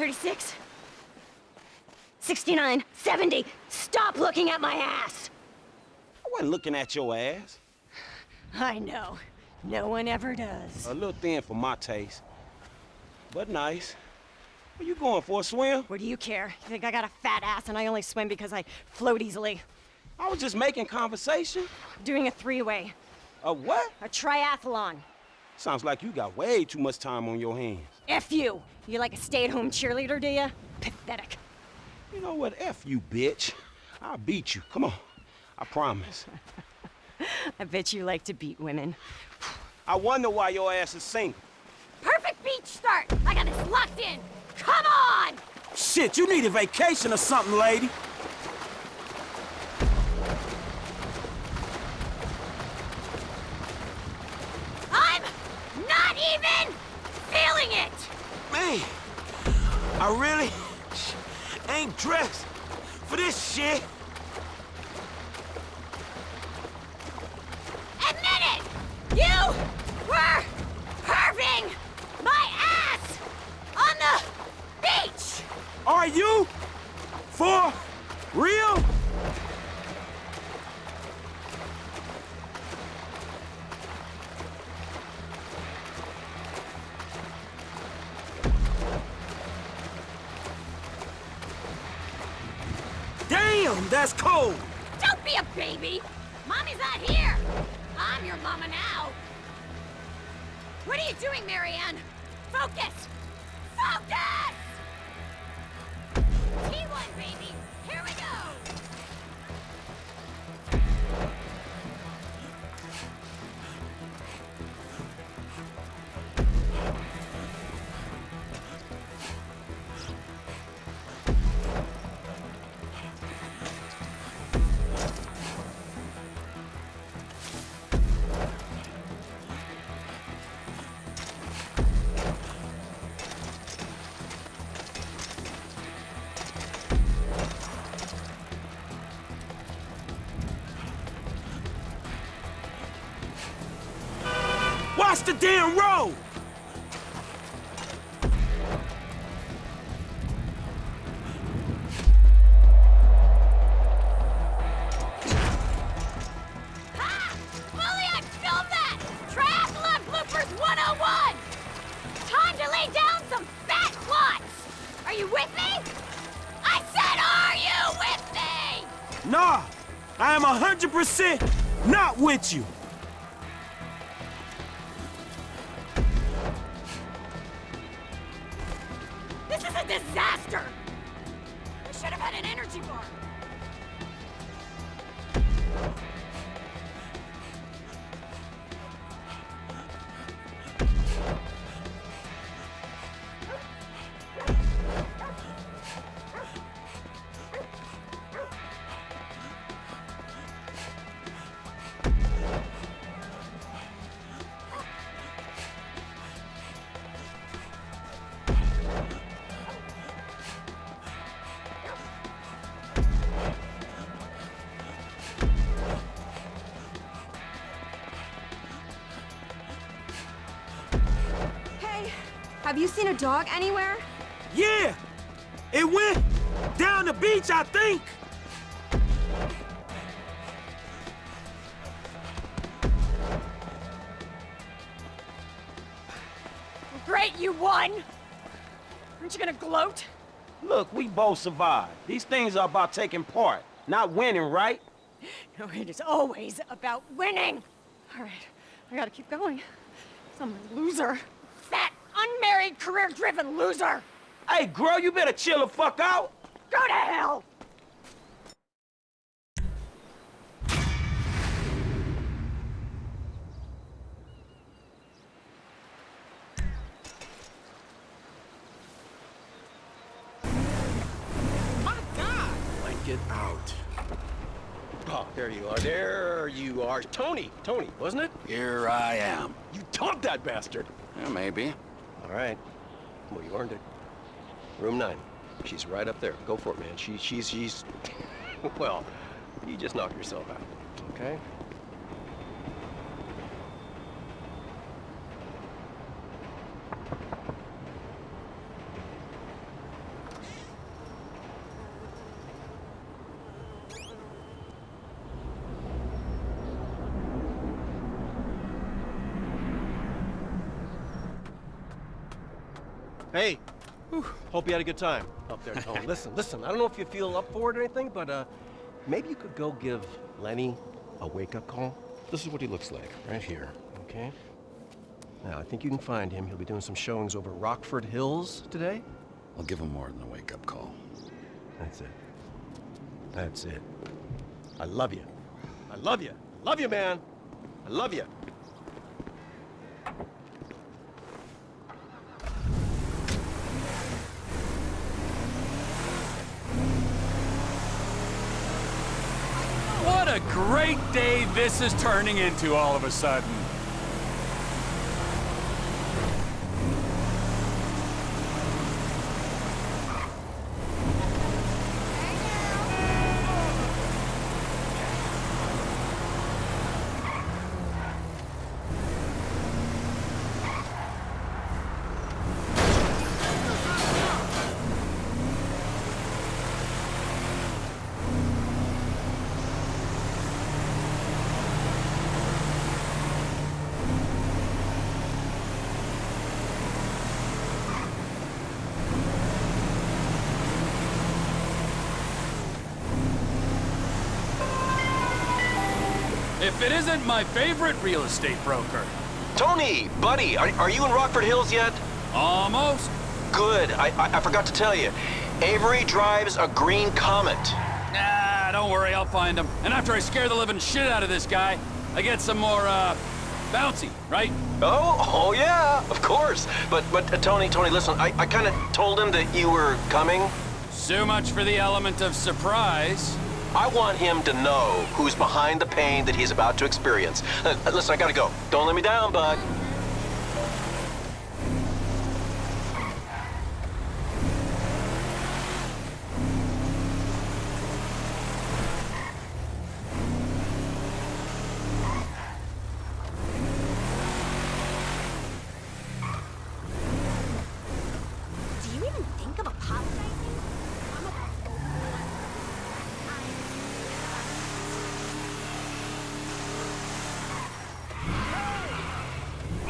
36. 69. 70. Stop looking at my ass! I wasn't looking at your ass. I know. No one ever does. A little thin for my taste. But nice. Where you going for a swim? What do you care? You think I got a fat ass and I only swim because I float easily? I was just making conversation. Doing a three-way. A what? A triathlon. Sounds like you got way too much time on your hands. F you! You like a stay-at-home cheerleader, do ya? Pathetic. You know what? F you, bitch. I'll beat you. Come on. I promise. I bet you like to beat women. I wonder why your ass is single. Perfect beach start! I got this locked in! Come on! Shit, you need a vacation or something, lady. I'm not even feeling it! Man, I really ain't dressed for this shit. Admit it! You were perving my ass on the beach! Are you? For real? Damn, that's cold. Don't be a baby! Mommy's not here! I'm your mama now! What are you doing, Marianne? Focus! Focus! Not with you. This is a disaster! We should have had an energy bar. Have you seen a dog anywhere? Yeah, it went down the beach, I think. Great, you won! Aren't you gonna gloat? Look, we both survived. These things are about taking part, not winning, right? No, it is always about winning! All right, I gotta keep going. Some loser. Fat, unmarried, career-driven loser! Hey, girl, you better chill the fuck out. Go to hell! Get out. Oh, there you are. There you are. Tony. Tony, wasn't it? Here I am. You topped that bastard. Yeah, maybe. All right. Well, you earned it. Room nine. She's right up there. Go for it, man. She, she's, she's... well, you just knock yourself out. Okay? Hey, whew, hope you had a good time up there, Tone. listen, listen, I don't know if you feel up for it or anything, but uh, maybe you could go give Lenny a wake-up call. This is what he looks like, right here, okay? Now, I think you can find him. He'll be doing some showings over Rockford Hills today. I'll give him more than a wake-up call. That's it. That's it. I love you. I love you. Love you, man. I love you. What a great day this is turning into all of a sudden. If it isn't my favorite real estate broker. Tony, buddy, are, are you in Rockford Hills yet? Almost. Good. I, I, I forgot to tell you. Avery drives a green Comet. Nah, don't worry, I'll find him. And after I scare the living shit out of this guy, I get some more, uh, bouncy, right? Oh, oh yeah, of course. But, but uh, Tony, Tony, listen, I, I kind of told him that you were coming. So much for the element of surprise. I want him to know who's behind the pain that he's about to experience. Uh, listen, I gotta go. Don't let me down, bud. Do you even think of apologizing? I'm a-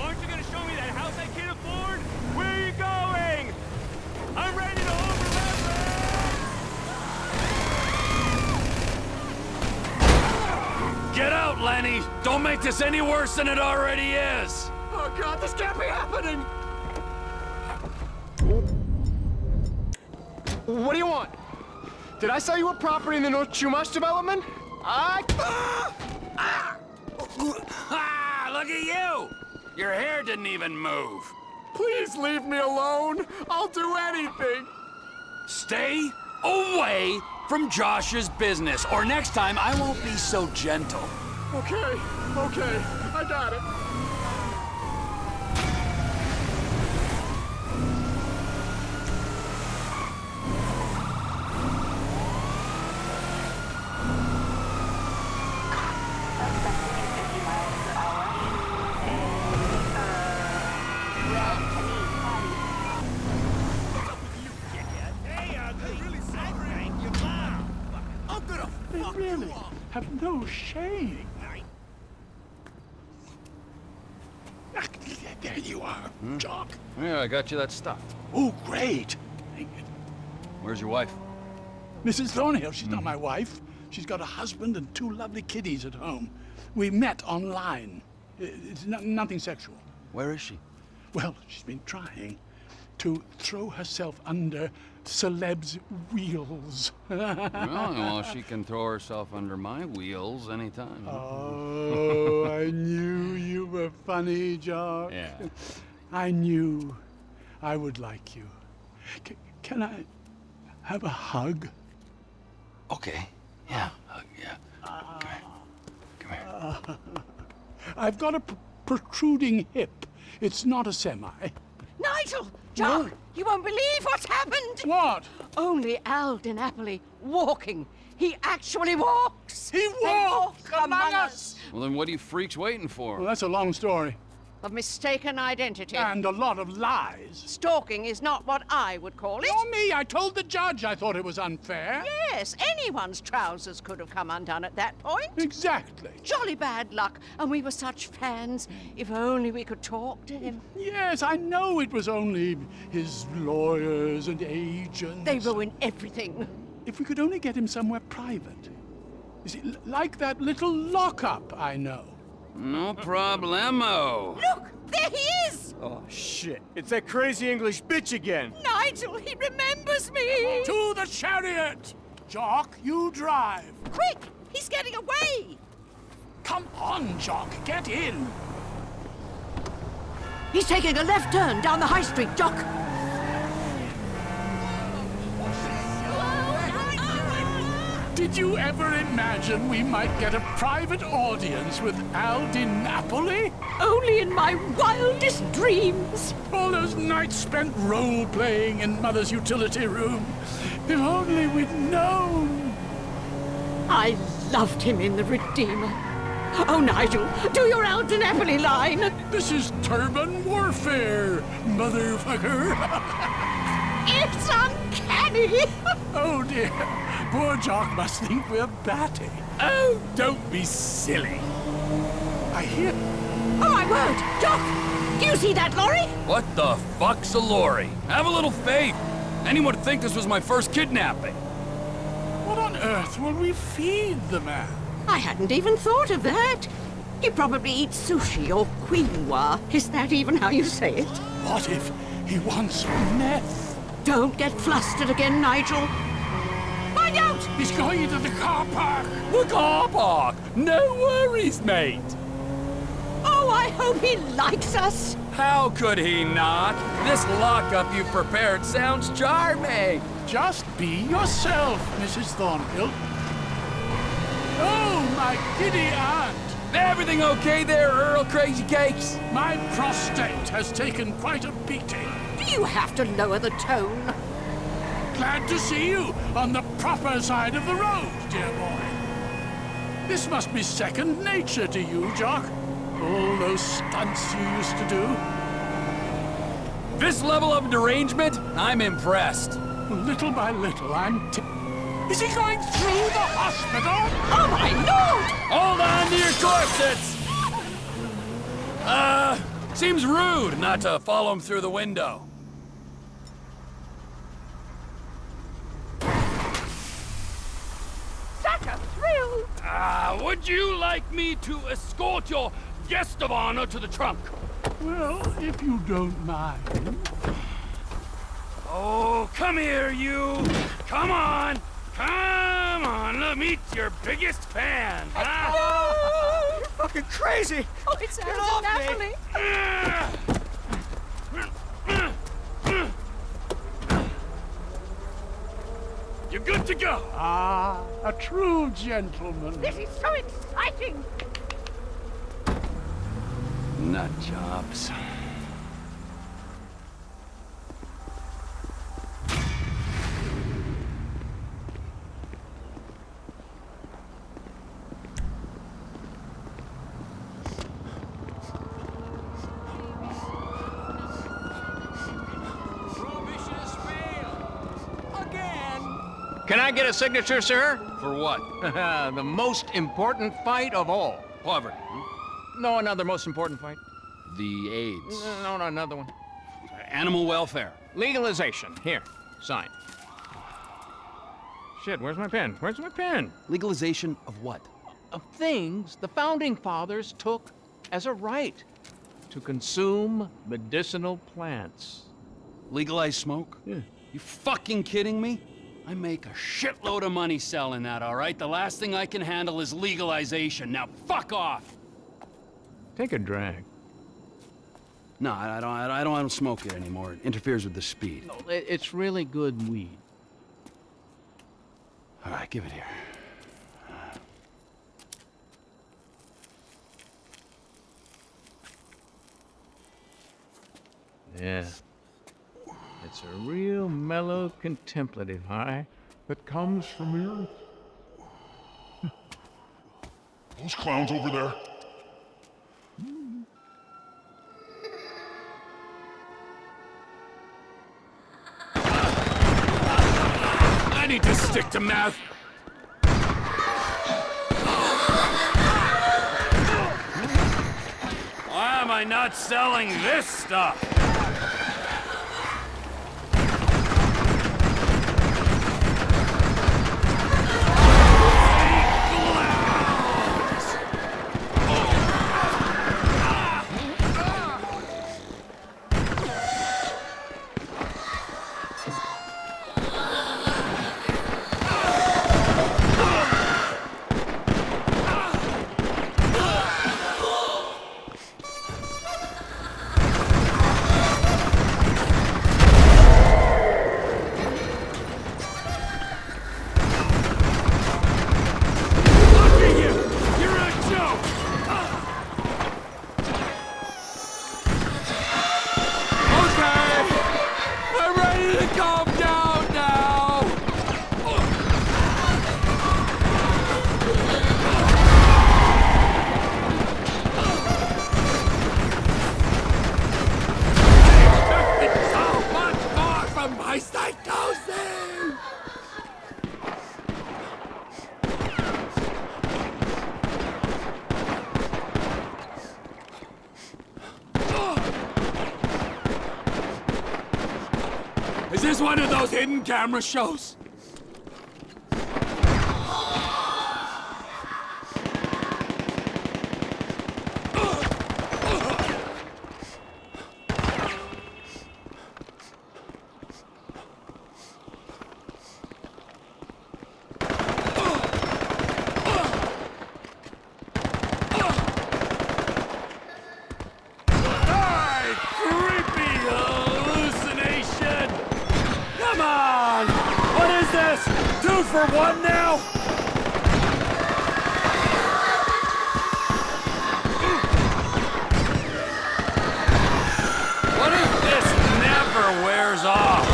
Aren't you gonna show me that house I can't afford? Where are you going? I'm ready to overleverage! Lenny! Don't make this any worse than it already is! Oh god, this can't be happening! What do you want? Did I sell you a property in the North Chumash development? I... Ah, look at you! Your hair didn't even move. Please leave me alone. I'll do anything. Stay away from Josh's business, or next time I won't be so gentle. Okay, okay, I got it. really have no shame. There you are, Jock. Yeah, I got you that stuff. Oh, great. Where's your wife? Mrs. Thornhill, she's not hmm. my wife. She's got a husband and two lovely kiddies at home. We met online. It's no- nothing sexual. Where is she? Well, she's been trying to throw herself under celebs' wheels. well, well, she can throw herself under my wheels anytime. Oh, I knew you were funny, Jock. Yeah. I knew I would like you. C- can I have a hug? Okay. Yeah. hug, yeah. Come here. Come here. I've got a pr- protruding hip. It's not a semi. Nigel! Jock! You won't believe what's happened! What? Only Al Di Napoli walking. He actually walks! He walks walk among us. Well, then what are you freaks waiting for? Well, that's a long story. Of mistaken identity. And a lot of lies. Stalking is not what I would call it. Nor me. I told the judge I thought it was unfair. Yes, anyone's trousers could have come undone at that point. Exactly. Jolly bad luck, and we were such fans. If only we could talk to him. Yes, I know it was only his lawyers and agents. They ruin everything. If we could only get him somewhere private. You see, like that little lockup I know. No problemo. Look, there he is! Oh, shit. It's that crazy English bitch again. Nigel, he remembers me! To the chariot! Jock, you drive. Quick, he's getting away! Come on, Jock, get in. He's taking a left turn down the high street, Doc. Did you ever imagine we might get a private audience with Al Di Napoli? Only in my wildest dreams. All those nights spent role-playing in Mother's utility room. If only we'd known. I loved him in The Redeemer. Oh, Nigel, do your Al Di Napoli line. This is turban warfare, motherfucker. It's uncanny. oh dear, poor Jock must think we're batty. Oh, don't be silly. I hear. Oh, my word! Doc, do you see that lorry? What the fuck's a lorry? Have a little faith. Anyone would think this was my first kidnapping. What on earth will we feed the man? I hadn't even thought of that. He probably eats sushi or quinoa. Is that even how you say it? What if he wants meth? Don't get flustered again, Nigel. Find out! He's going into the car park. The car park! No worries, mate. Oh, I hope he likes us. How could he not? This lockup you've prepared sounds charming. Just be yourself, Mrs. Thornhill. Oh, my giddy aunt! Everything okay there, Earl Crazy Cakes? My prostate has taken quite a beating. Do you have to lower the tone? Glad to see you on the proper side of the road, dear boy. This must be second nature to you, Jock. All those stunts you used to do. This level of derangement, I'm impressed. Little by little, I'm t- Is he going through the hospital? Oh, my lord! Hold on to your corsets! Uh, seems rude not to follow him through the window. Such a thrill! Ah, would you like me to escort your guest of honor to the trunk? Well, if you don't mind. Oh, come here, you! Come on! Come on, let me meet your biggest fan, huh? You're fucking crazy. Oh, it's Get Alton off me. Napoli. You're good to go. Ah, a true gentleman. This is so exciting. Nut jobs. Can I get a signature, sir? For what? the most important fight of all. Poverty. Hmm? No, another most important fight. The AIDS. No, no, another one. Animal welfare. Legalization. Here, sign. Shit, where's my pen? Where's my pen? Legalization of what? Of things the founding fathers took as a right to consume medicinal plants. Legalize smoke? Yeah. You fucking kidding me? I make a shitload of money selling that, all right? The last thing I can handle is legalization. Now fuck off! Take a drag. No, I I don't, I don't, I don't smoke it anymore. It interferes with the speed. No, it- it's really good weed. All right, give it here. Yeah. It's a real mellow, contemplative high that comes from here. Those clowns over there. I need to stick to math. Why am I not selling this stuff? Camera shows? Hey, creepy hallucination! Come on! What is this? Two for one now? What if this never wears off?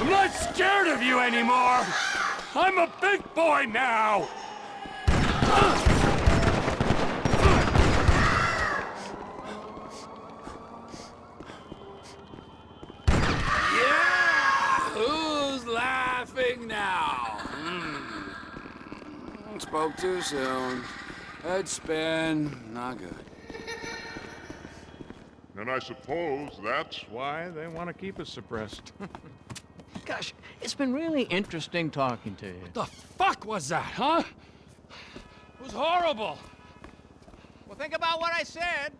I'm not scared of you anymore! I'm a big boy now! Yeah! Who's laughing now? Hmm. Spoke too soon. Head spin. Not good. And I suppose that's why they want to keep us suppressed. Gosh, it's been really interesting talking to you. What the fuck was that, huh? It was horrible. Well, think about what I said.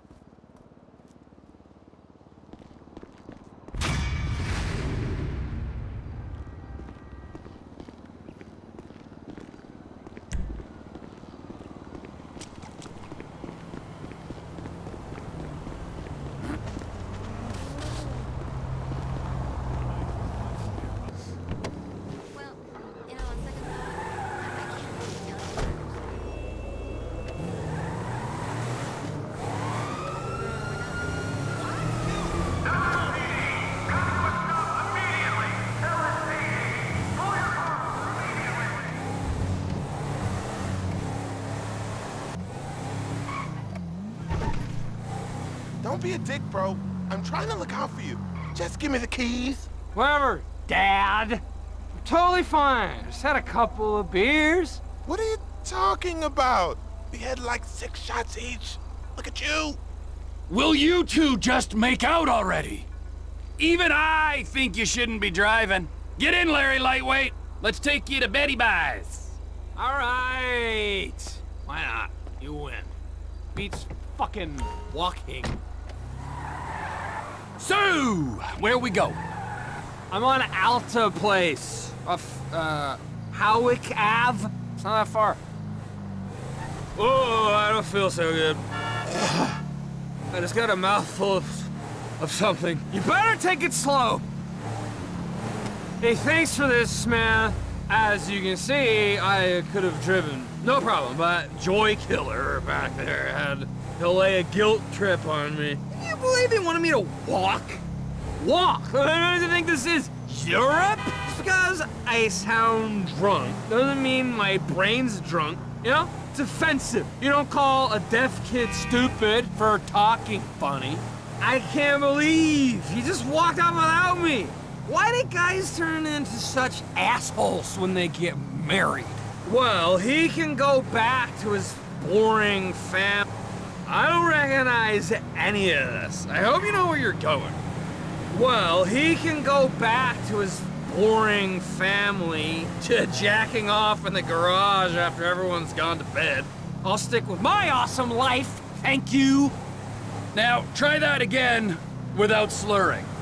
Don't be a dick, bro. I'm trying to look out for you. Just give me the keys. Whatever, Dad. I'm totally fine. Just had a couple of beers. What are you talking about? We had like six shots each. Look at you. Will you two just make out already? Even I think you shouldn't be driving. Get in, Larry Lightweight. Let's take you to Betty Buys. All right. Why not? You win. Beats fucking walking. So, where we go? I'm on Alta Place. Off, uh, Hawick Ave. It's not that far. Oh, I don't feel so good. I just got a mouthful of, of something. You better take it slow. Hey, thanks for this, man. As you can see, I could have driven. No problem, but Joy Killer back there had to lay a guilt trip on me. Can you believe he wanted me to walk? Walk? I don't think this is Europe? Just because I sound drunk doesn't mean my brain's drunk, you know? It's offensive. You don't call a deaf kid stupid for talking funny. I can't believe he just walked out without me. Why do guys turn into such assholes when they get married? Well, he can go back to his boring fam. I don't recognize any of this. I hope you know where you're going. Well, he can go back to his boring family to jacking off in the garage after everyone's gone to bed. I'll stick with my awesome life, thank you. Now, try that again without slurring.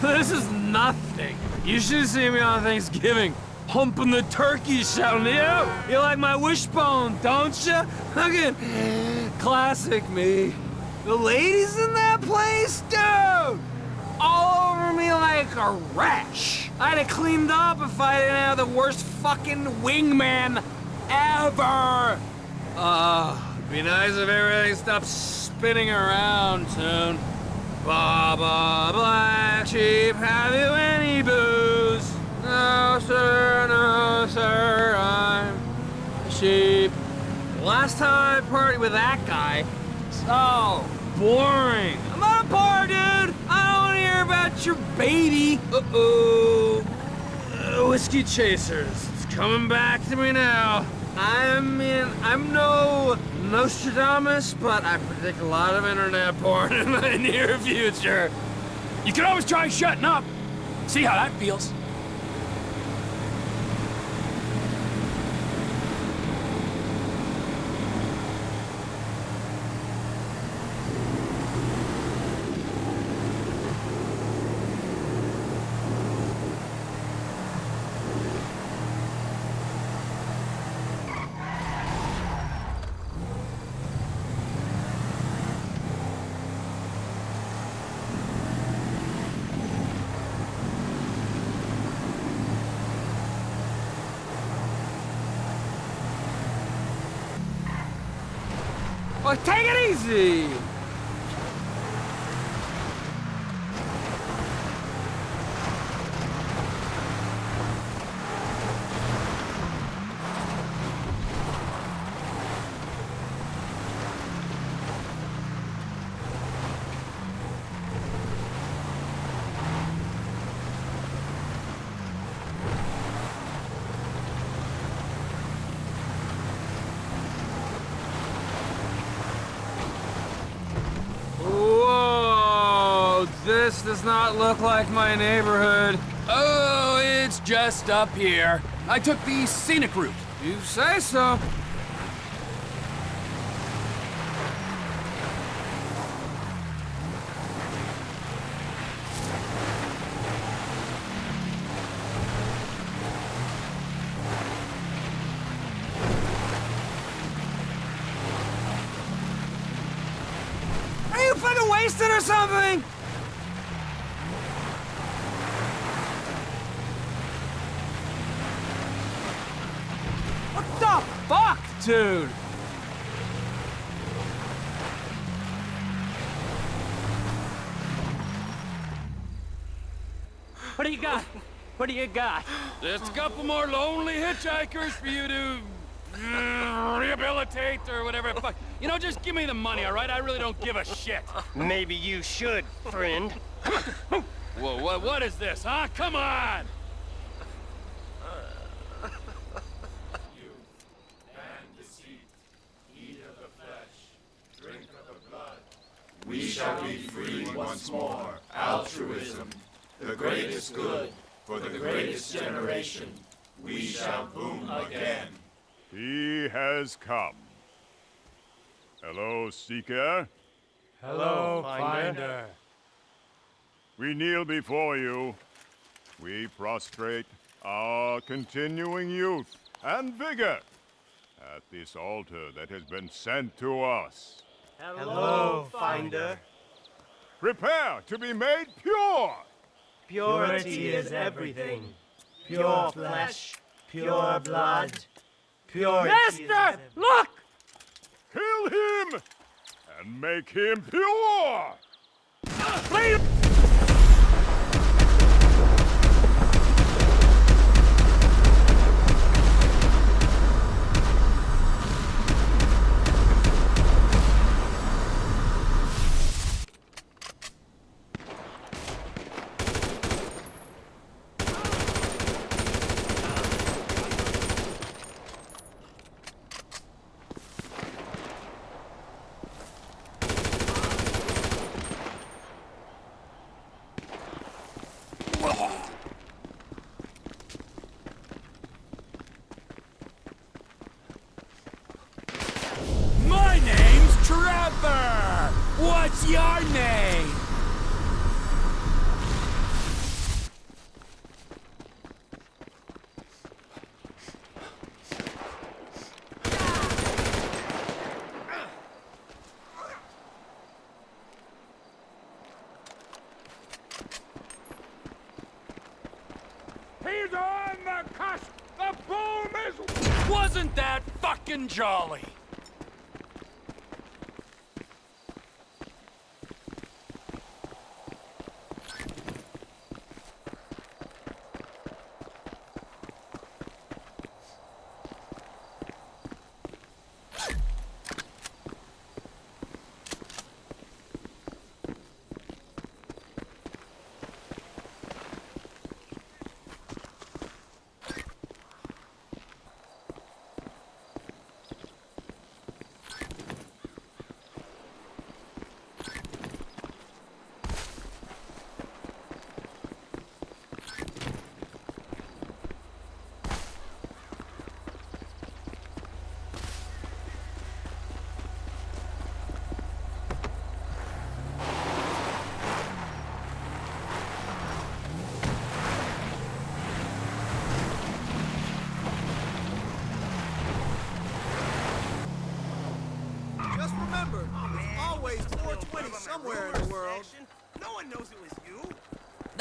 This is nothing. You should see me on Thanksgiving. Humping the turkey, shouting, yeah, you like my wishbone, don't you? Again, classic me. The ladies in that place, dude, all over me like a rash. I'd have cleaned up if I didn't have the worst fucking wingman ever. Uh, be nice if everything stopped spinning around soon. Baba Black Sheep, have you any booze? No, sir, no, sir, I'm a sheep. Last time I partied with that guy, so boring. I'm not a bar, dude. I don't want to hear about your baby. Uh-oh. Uh, whiskey chasers. It's coming back to me now. I mean, I'm no Nostradamus, but I predict a lot of internet porn in the near future. You can always try shutting up. See how that feels. Take it easy. Whoa! This does not look like my neighborhood. Oh, it's just up here. I took the scenic route. You say so. Are you fucking wasted or something? What the fuck, dude? What do you got? What do you got? Just a couple more lonely hitchhikers for you to uh, rehabilitate or whatever. Fuck. You know, just give me the money, all right? I really don't give a shit. Maybe you should, friend. Whoa, what, what is this, huh? Come on! You and deceit eat of the flesh, drink of the blood. We shall be free once more. Altruism, the greatest good, for the greatest generation. We shall boom again. He has come. Hello, Seeker. Hello, Finder. We kneel before you. We prostrate our continuing youth and vigor at this altar that has been sent to us. Hello, Finder. Prepare to be made pure! Purity is everything. Pure flesh, pure blood, purity Master, look! Kill him! And make him pure! Please! Jolly?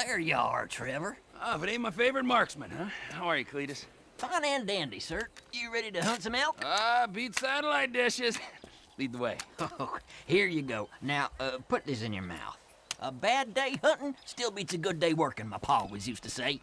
There you are, Trevor. Ah, but ain't my favorite marksman, huh? How are you, Cletus? Fine and dandy, sir. You ready to hunt some elk? Ah, beat satellite dishes. Lead the way. Oh, here you go. Now, uh, put this in your mouth. A bad day hunting still beats a good day working, my pa always used to say.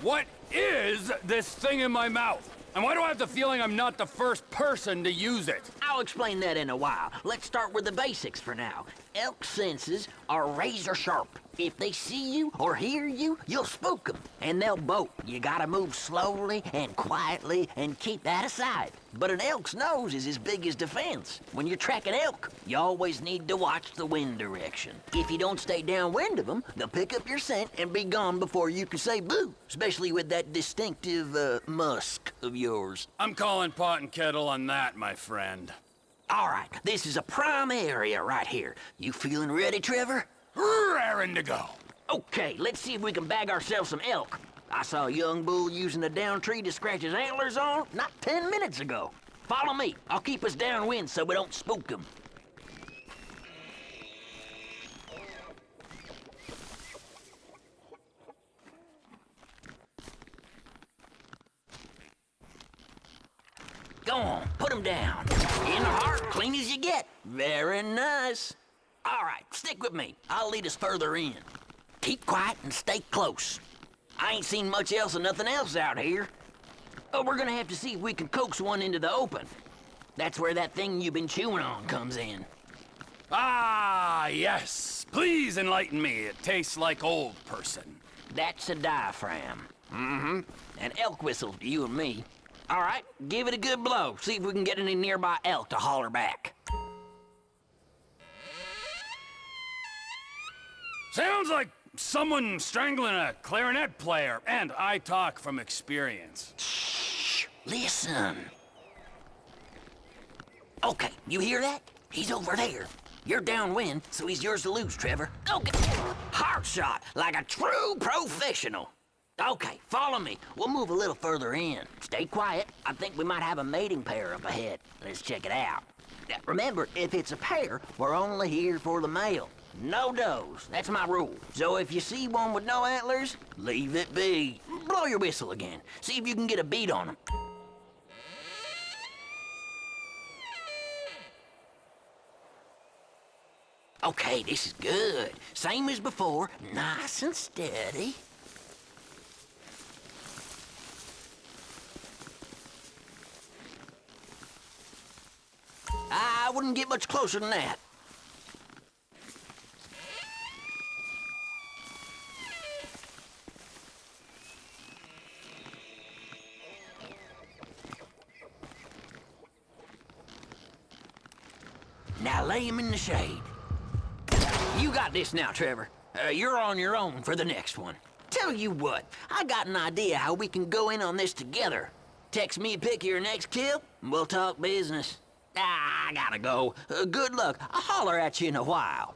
What is this thing in my mouth? And why do I have the feeling I'm not the first person to use it? I'll explain that in a while. Let's start with the basics for now. Elk senses are razor sharp. If they see you or hear you, you'll spook them, and they'll bolt. You gotta move slowly and quietly and keep that aside. But an elk's nose is as big as defense. When you're tracking elk, you always need to watch the wind direction. If you don't stay downwind of them, they'll pick up your scent and be gone before you can say boo, especially with that distinctive uh, musk of yours. I'm calling pot and kettle on that, my friend. All right, this is a prime area right here. You feeling ready, Trevor? Raring to go. Okay, let's see if we can bag ourselves some elk. I saw a young bull using a down tree to scratch his antlers on not ten minutes ago. Follow me. I'll keep us downwind so we don't spook them. Go on, put him down. In the heart, clean as you get. Very nice. All right, stick with me. I'll lead us further in. Keep quiet and stay close. I ain't seen much else and nothing else out here. But we're gonna have to see if we can coax one into the open. That's where that thing you've been chewing on comes in. Ah, yes. Please enlighten me. It tastes like old person. That's a diaphragm. Mm-hmm. An elk whistle to you and me. All right, give it a good blow. See if we can get any nearby elk to holler back. Sounds like someone strangling a clarinet player, and I talk from experience. Shh, listen. Okay, you hear that? He's over there. You're downwind, so he's yours to lose, Trevor. Okay. Hard shot, like a true professional. Okay, follow me. We'll move a little further in. Stay quiet. I think we might have a mating pair up ahead. Let's check it out. Now, remember, if it's a pair, we're only here for the male. No does. That's my rule. So if you see one with no antlers, leave it be. Blow your whistle again. See if you can get a beat on them. Okay, this is good. Same as before, nice and steady. I wouldn't get much closer than that. Now lay him in the shade. You got this now, Trevor. Uh, you're on your own for the next one. Tell you what, I got an idea how we can go in on this together. Text me a pic of your next kill, and we'll talk business. Ah, I gotta go. Uh, good luck. I'll holler at you in a while.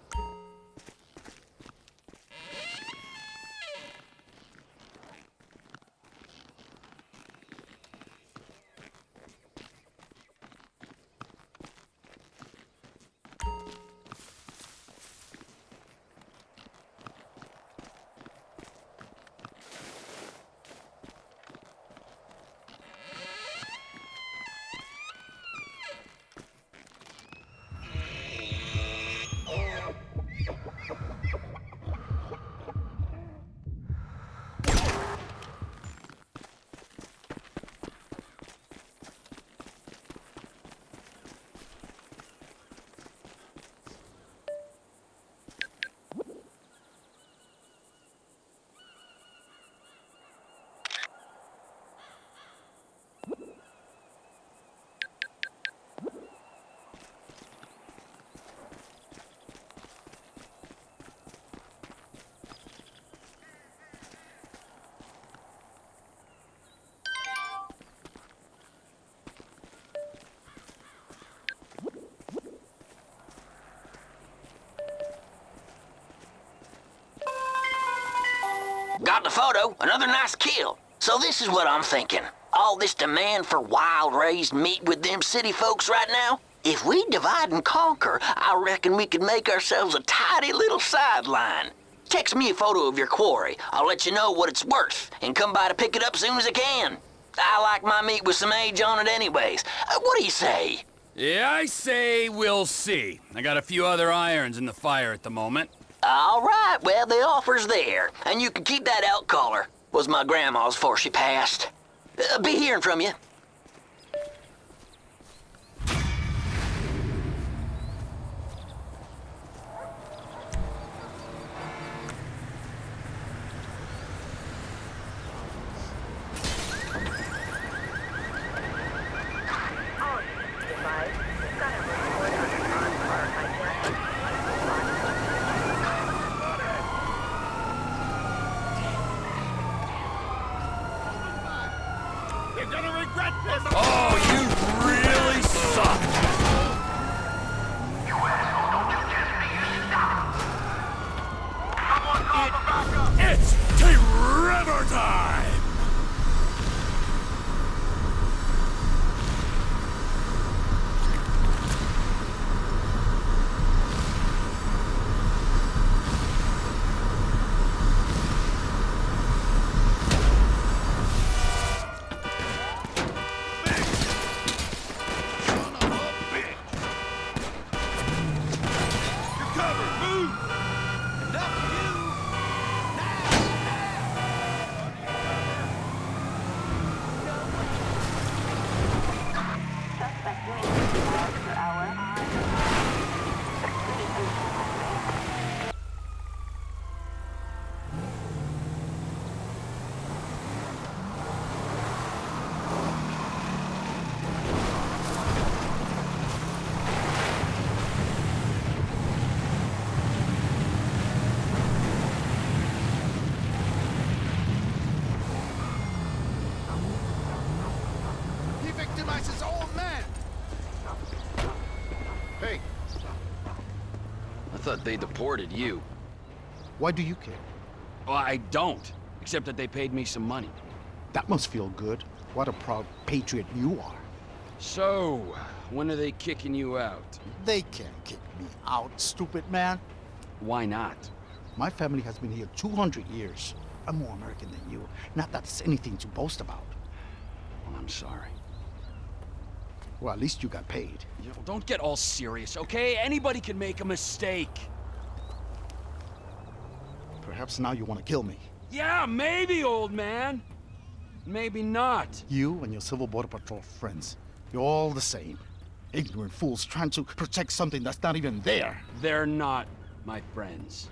Got the photo, another nice kill. So this is what I'm thinking. All this demand for wild-raised meat with them city folks right now? If we divide and conquer, I reckon we could make ourselves a tidy little sideline. Text me a photo of your quarry. I'll let you know what it's worth, and come by to pick it up soon as I can. I like my meat with some age on it anyways. Uh, what do you say? Yeah, I say we'll see. I got a few other irons in the fire at the moment. All right, well, the offer's there, and you can keep that elk collar. Was my grandma's before she passed. Uh, be hearing from you. They deported you. Why do you care? Well, I don't. Except that they paid me some money. That must feel good. What a proud patriot you are. So, when are they kicking you out? They can't kick me out, stupid man. Why not? My family has been here 200 years. I'm more American than you. Not that it's anything to boast about. Well, I'm sorry. Well, at least you got paid. Don't get all serious, okay? Anybody can make a mistake. Perhaps now you want to kill me. Yeah, maybe, old man. Maybe not. You and your Civil Border Patrol friends. You're all the same. Ignorant fools trying to protect something that's not even there. They're not my friends.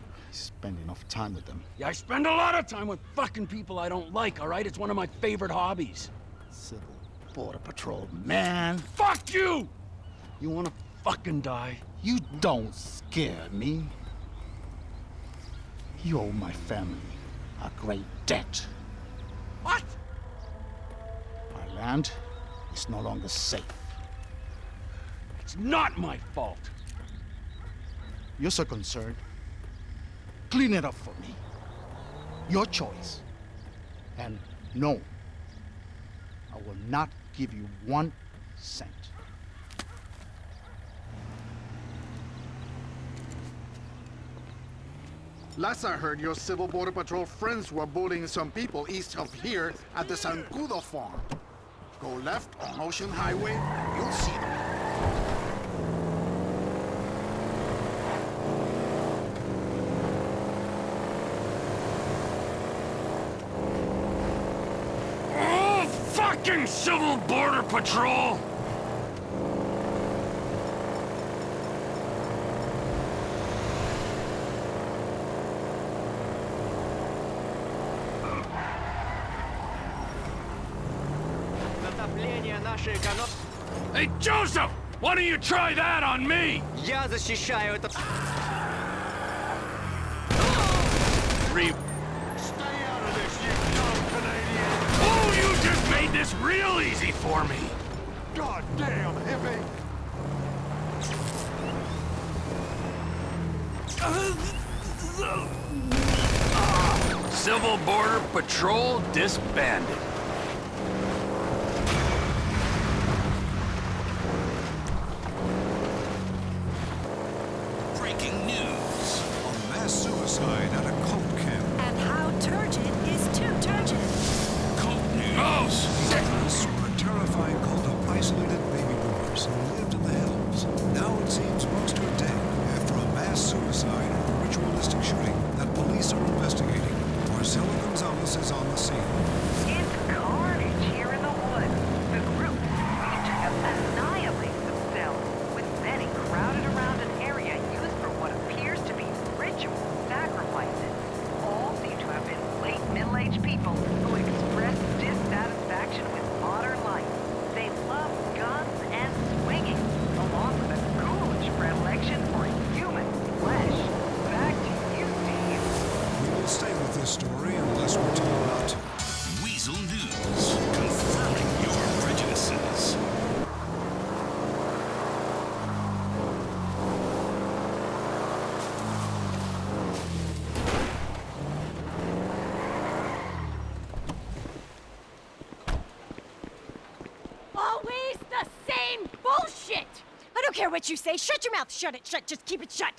I spend enough time with them. Yeah, I spend a lot of time with fucking people I don't like, all right? It's one of my favorite hobbies. Civil Border Patrol, man. Fuck you! You wanna fucking die? You don't scare me. You owe my family a great debt. What? Our land is no longer safe. It's not my fault. You're so concerned. Clean it up for me. Your choice. And no, I will not give you one cent. Last I heard, your Civil Border Patrol friends were bullying some people east of here at the Zancudo farm. Go left on Ocean Highway, you'll see them. Oh, fucking Civil Border Patrol! Затопление нашей экономики... Hey, Joseph! Why don't you try that on me? Я защищаю это... Re- easy for me! God damn, hippie! Civil Border Patrol disbanded. What you say. Shut your mouth. Shut it. Shut. Just keep it shut.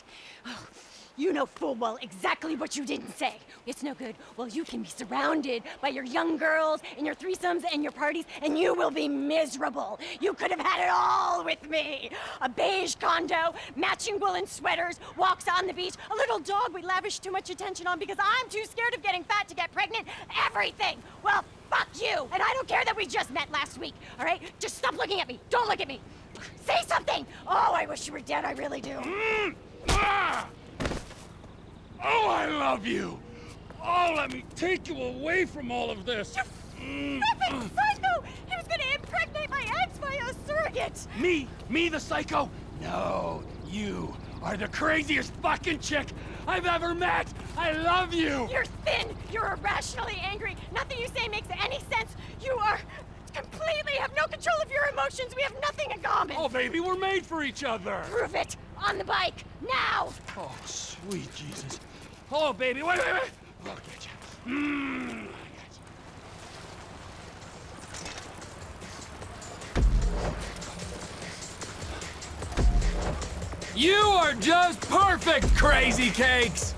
Oh, you know full well exactly what you didn't say. It's no good. Well, you can be surrounded by your young girls and your threesomes and your parties, and you will be miserable. You could have had it all with me. A beige condo, matching woolen sweaters, walks on the beach, a little dog we lavish too much attention on because I'm too scared of getting fat to get pregnant. Everything. Well, fuck you. And I don't care that we just met last week, all right? Just stop looking at me. Don't look at me. Say something. Oh, I wish you were dead. I really do. Ah! Oh, I love you! Oh, let me take you away from all of this. You mm. Stupid psycho! He was gonna impregnate my ex by a surrogate! Me? Me, the psycho? No, you are the craziest fucking chick I've ever met! I love you! You're thin! You're irrationally angry! Nothing you say makes any sense! You are completely have no control of your emotions! We have nothing in common! Oh, baby, we're made for each other! Prove it! On the bike! Now! Oh, sweet Jesus. Oh, baby, wait, wait, wait! I'll get you. Mm. You are just perfect, Crazy Cakes!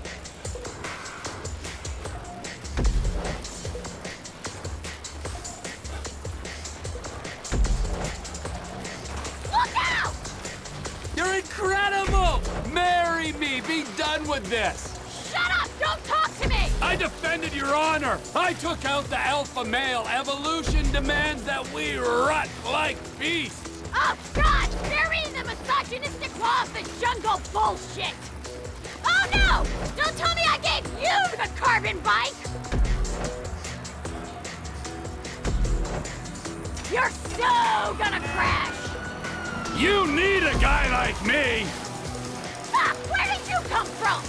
Done with this! Shut up! Don't talk to me! I defended your honor! I took out the alpha male. Evolution demands that we rut like beasts! Oh, God! Bury the misogynistic law of the jungle bullshit! Oh, no! Don't tell me I gave you the carbon bike! You're so gonna crash! You need a guy like me! come from?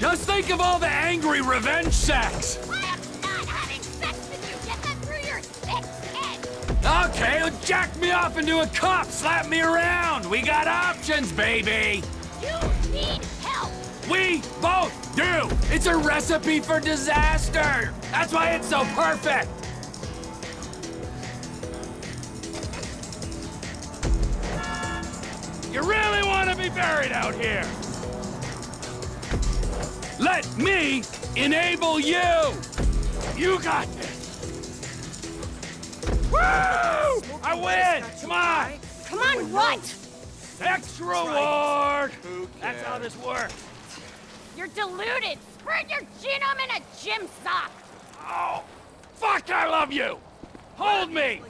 Just think of all the angry revenge! I am not having sex with you! Get that through your thick head! Okay, jack me off into a cup! Slap me around! We got options, baby! You need help! We both do! It's a recipe for disaster! That's why it's so perfect! Really want to be buried out here? Let me enable you! You got this! Woo! I win! Come on! Come on, what? Extra reward! That's how this works. You're deluded. Spread your genome in a gym sock. Oh, fuck, I love you! Hold me!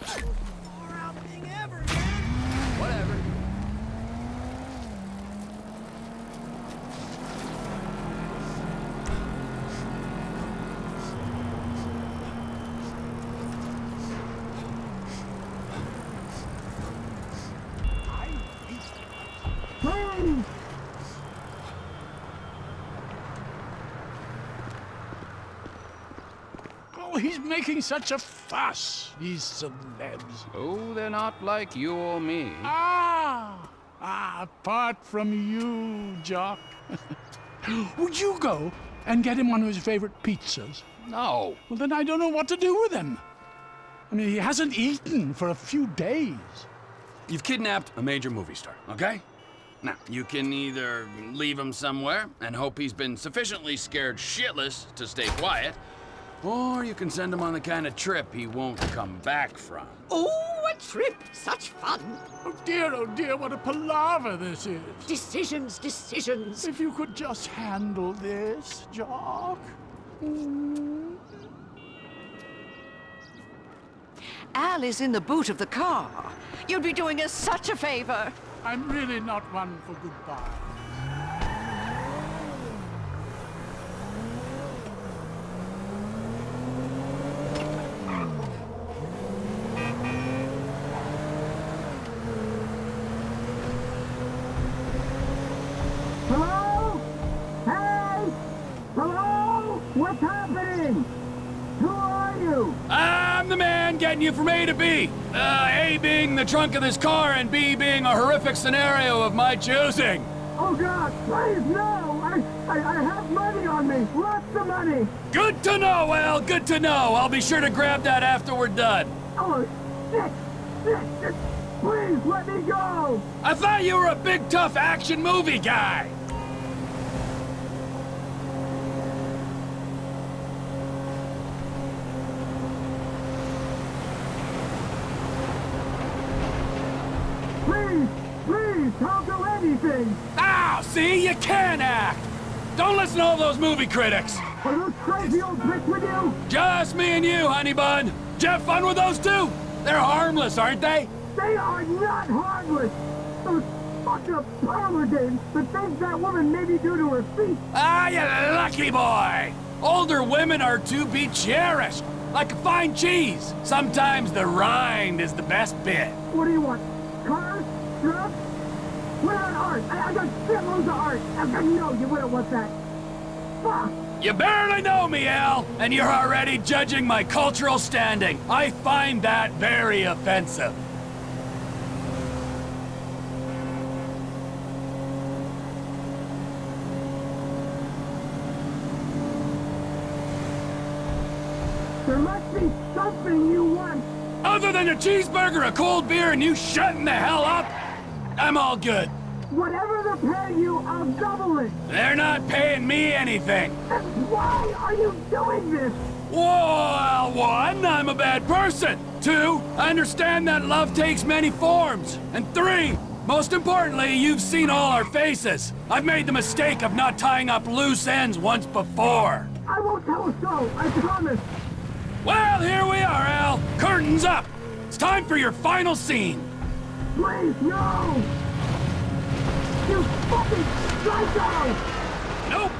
Whatever. Oh, he's making such a fuss, these celebs. Oh, they're not like you or me. Ah! Ah, apart from you, Jock. Would you go and get him one of his favorite pizzas? No. Well, then I don't know what to do with him. I mean, he hasn't eaten for a few days. You've kidnapped a major movie star, okay? Now, you can either leave him somewhere and hope he's been sufficiently scared shitless to stay quiet, or you can send him on the kind of trip he won't come back from. Oh, a trip! Such fun! Oh dear, oh dear, what a palaver this is. Decisions, decisions. If you could just handle this, Jock. Mm. Al is in the boot of the car. You'd be doing us such a favor. I'm really not one for goodbye. Hello? Hey! Hello? What's happening? Who are you? I'm the man getting you from A to B. Uh, A being the trunk of this car, and B being a horrific scenario of my choosing. Oh God, please no! I, I, I have money on me, lots of money. Good to know, Al. Good to know. I'll be sure to grab that after we're done. Oh shit, shit, shit. Please let me go. I thought you were a big, tough action movie guy. Please, please, don't do anything. Ow! See, you can act. Don't listen to all those movie critics. Are those crazy old bricks with you? Just me and you, honey bun. Did you have fun with those two? They're harmless, aren't they? They are not harmless. Those fucked up parlor games, the things that woman made me do to her feet. Ah, you lucky boy! Older women are to be cherished, like a fine cheese. Sometimes the rind is the best bit. What do you want? Cars? Drugs? What about art? I, I got shitloads of art. I, I know you wouldn't want that. Fuck! You barely know me, Al, and you're already judging my cultural standing. I find that very offensive. There must be something you want. Other than a cheeseburger, a cold beer, and you shutting the hell up, I'm all good. Whatever they're paying you, I'll double it. They're not paying me anything. Why are you doing this? Well, one, I'm a bad person. Two, I understand that love takes many forms. And three, most importantly, you've seen all our faces. I've made the mistake of not tying up loose ends once before. I won't tell a soul, I promise. Well, here we are, Al. Curtains up. It's time for your final scene. Please, no! You fucking psycho! Nope.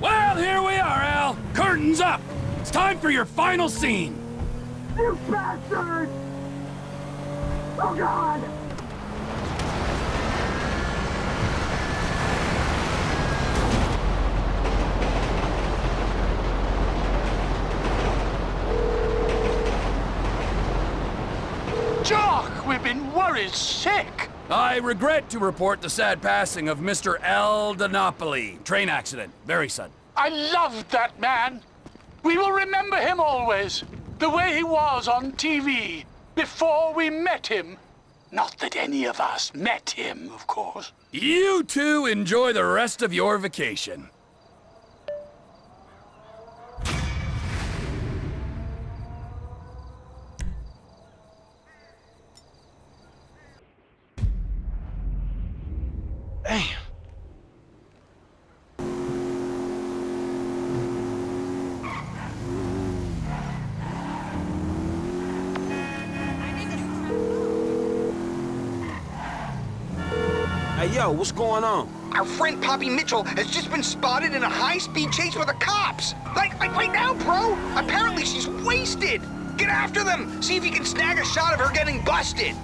Well, here we are, Al. Curtains up! It's time for your final scene! You bastard! Oh God! Jock, been worried sick. I regret to report the sad passing of Mr. Al Di Napoli. Train accident. Very sudden. I loved that man. We will remember him always. The way he was on TV before we met him. Not that any of us met him, of course. You two enjoy the rest of your vacation. Damn. Hey, yo, what's going on? Our friend Poppy Mitchell has just been spotted in a high-speed chase with the cops. Like, like right now, bro. Apparently she's wasted. Get after them. See if you can snag a shot of her getting busted.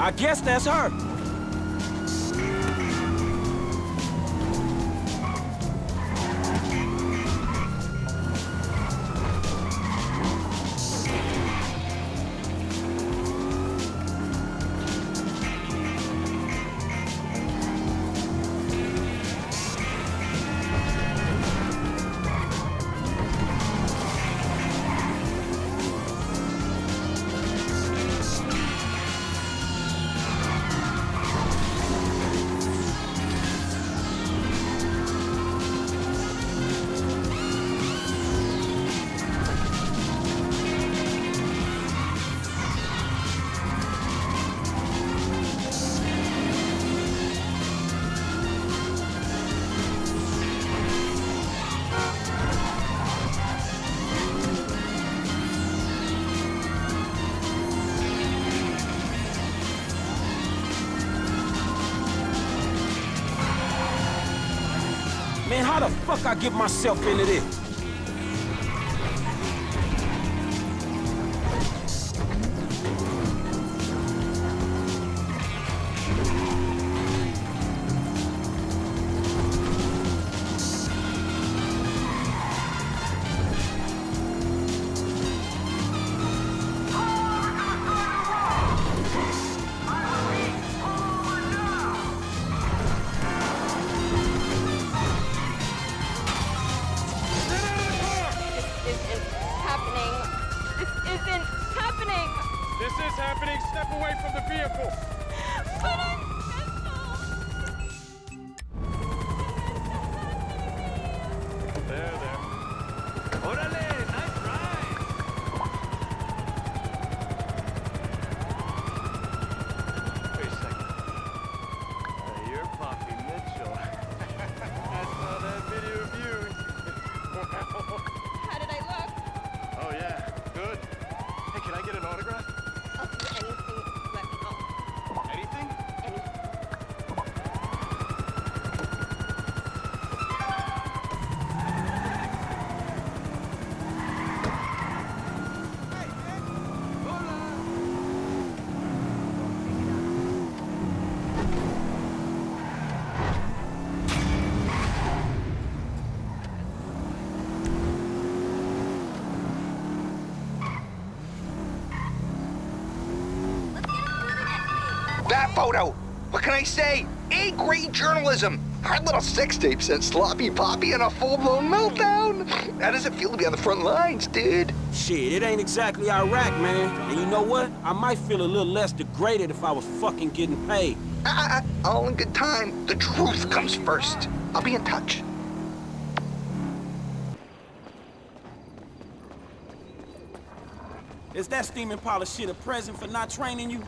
I guess that's her. Get myself into? This photo. What can I say? A-grade journalism. Our little sex tape sent Sloppy Poppy in a full-blown meltdown. How does it feel to be on the front lines, dude? Shit, it ain't exactly Iraq, man. And you know what? I might feel a little less degraded if I was fucking getting paid. Ah, all in good time. The truth comes first. I'll be in touch. Is that steaming pile of shit a present for not training you?